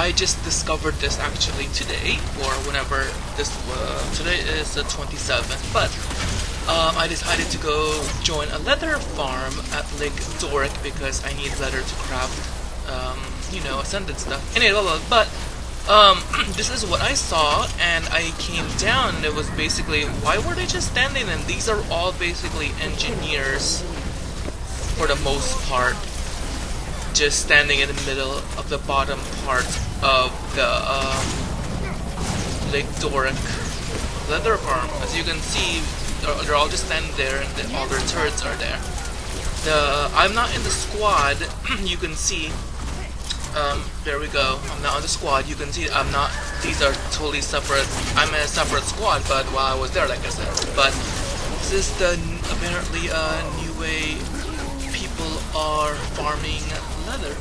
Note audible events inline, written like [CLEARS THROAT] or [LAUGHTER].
I just discovered this actually today, or whenever this, uh, today is the 27th, but um, I decided to go join a leather farm at Lake Doric because I need leather to craft, um, you know, ascendant stuff. Anyway, blah, blah, but um, [CLEARS THROAT] this is what I saw, and I came down, and it was basically, why were they just standing? And these are all basically engineers, for the most part, just standing in the middle of the bottom part of the um, Lake Doric leather farm. As you can see, they're, they're all just standing there, and the, all their turrets are there. The I'm not in the squad. [CLEARS THROAT] you can see. Um, there we go. I'm not on the squad. You can see I'm not. These are totally separate. I'm in a separate squad, but while I was there, like I said. But this is the apparently a uh, new way people are farming leather.